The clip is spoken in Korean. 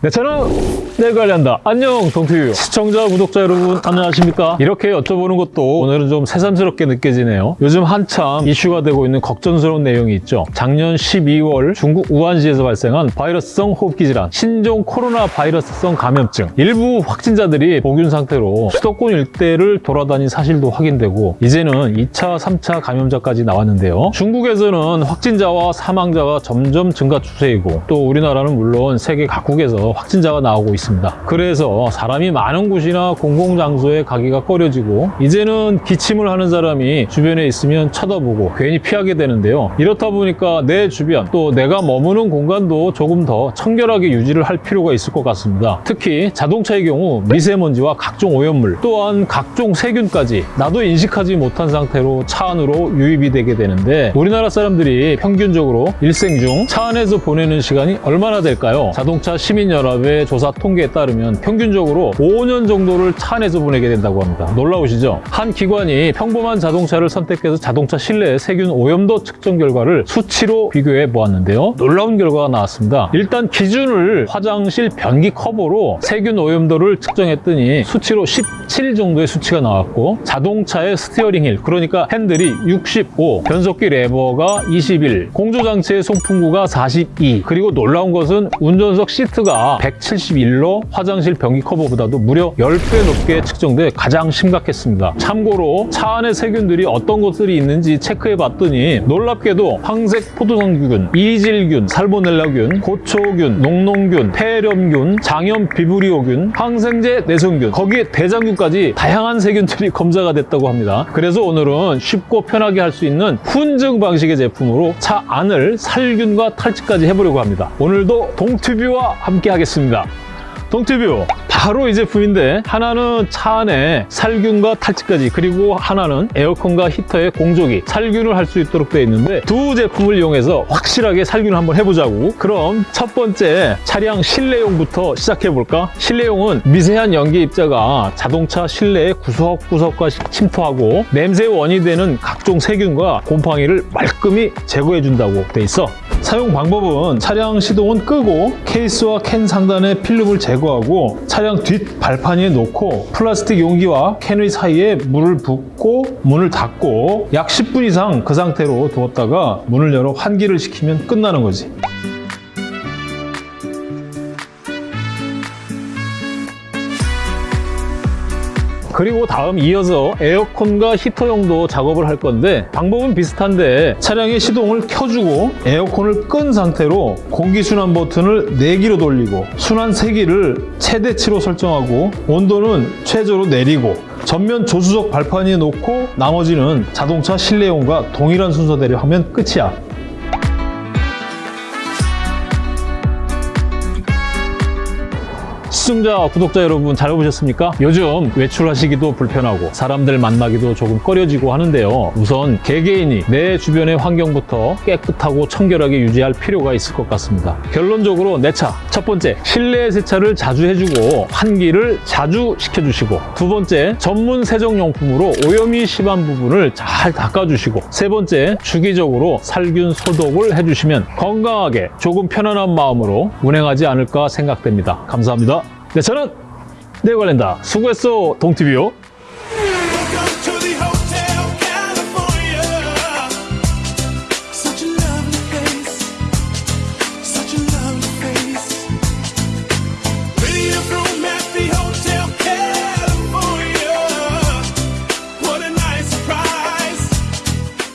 네, 저는 내 관련다. 안녕, 동티뷰. 시청자, 구독자 여러분, 안녕하십니까? 이렇게 여쭤보는 것도 오늘은 좀 새삼스럽게 느껴지네요. 요즘 한참 이슈가 되고 있는 걱정스러운 내용이 있죠. 작년 12월 중국 우한시에서 발생한 바이러스성 호흡기 질환, 신종 코로나 바이러스성 감염증. 일부 확진자들이 복균 상태로 수도권 일대를 돌아다닌 사실도 확인되고 이제는 2차, 3차 감염자까지 나왔는데요. 중국에서는 확진자와 사망자가 점점 증가 추세이고 또 우리나라는 물론 세계 각국에서 확진자가 나오고 있습니다. 그래서 사람이 많은 곳이나 공공장소에 가기가 꺼려지고 이제는 기침을 하는 사람이 주변에 있으면 쳐다보고 괜히 피하게 되는데요. 이렇다 보니까 내 주변 또 내가 머무는 공간도 조금 더 청결하게 유지를 할 필요가 있을 것 같습니다. 특히 자동차의 경우 미세먼지와 각종 오염물 또한 각종 세균까지 나도 인식하지 못한 상태로 차 안으로 유입이 되게 되는데 우리나라 사람들이 평균적으로 일생 중 차 안에서 보내는 시간이 얼마나 될까요? 자동차 시민 연합의 조사 통계에 따르면 평균적으로 5년 정도를 차 안에서 보내게 된다고 합니다. 놀라우시죠? 한 기관이 평범한 자동차를 선택해서 자동차 실내 세균 오염도 측정 결과를 수치로 비교해 보았는데요. 놀라운 결과가 나왔습니다. 일단 기준을 화장실 변기 커버로 세균 오염도를 측정했더니 수치로 17 정도의 수치가 나왔고 자동차의 steering wheel 그러니까 핸들이 65, 변속기 레버가 21, 공조장치의 송풍구가 42 그리고 놀라운 것은 운전석 시트가 171로 화장실 변기 커버보다도 무려 10배 높게 측정돼 가장 심각했습니다. 참고로 차 안에 세균들이 어떤 것들이 있는지 체크해 봤더니 놀랍게도 황색 포도상균, 이질균, 살모넬라균, 고초균, 녹농균, 폐렴균, 장염 비브리오균, 항생제 내성균, 거기에 대장균까지 다양한 세균들이 검사가 됐다고 합니다. 그래서 오늘은 쉽고 편하게 할 수 있는 훈증 방식의 제품으로 차 안을 살균과 탈취까지 해보려고 합니다. 오늘도 동튜뷰와 함께 하겠습니다. 동티뷰 바로 이 제품인데 하나는 차 안에 살균과 탈취까지 그리고 하나는 에어컨과 히터의 공조기 살균을 할 수 있도록 되어 있는데 두 제품을 이용해서 확실하게 살균을 한번 해보자고 그럼 첫 번째 차량 실내용부터 시작해볼까? 실내용은 미세한 연기 입자가 자동차 실내의 구석구석과 침투하고 냄새 원이 되는 각종 세균과 곰팡이를 말끔히 제거해준다고 돼 있어 사용 방법은 차량 시동은 끄고 케이스와 캔 상단의 필름을 제거하고 차량 뒷 발판 위에 놓고 플라스틱 용기와 캔의 사이에 물을 붓고 문을 닫고 약 10분 이상 그 상태로 두었다가 문을 열어 환기를 시키면 끝나는 거지. 그리고 다음 이어서 에어컨과 히터용도 작업을 할 건데 방법은 비슷한데 차량의 시동을 켜주고 에어컨을 끈 상태로 공기순환 버튼을 4기로 돌리고 순환 세기를 최대치로 설정하고 온도는 최저로 내리고 전면 조수석 발판 위에 놓고 나머지는 자동차 실내용과 동일한 순서대로 하면 끝이야. 시청자, 구독자 여러분 잘 보셨습니까? 요즘 외출하시기도 불편하고 사람들 만나기도 조금 꺼려지고 하는데요. 우선 개개인이 내 주변의 환경부터 깨끗하고 청결하게 유지할 필요가 있을 것 같습니다. 결론적으로 내 차, 첫 번째, 실내 세차를 자주 해주고 환기를 자주 시켜주시고 두 번째, 전문 세정용품으로 오염이 심한 부분을 잘 닦아주시고 세 번째, 주기적으로 살균 소독을 해주시면 건강하게 조금 편안한 마음으로 운행하지 않을까 생각됩니다. 감사합니다. 네, 저는 내 관련다. 수고했어, 동티비요.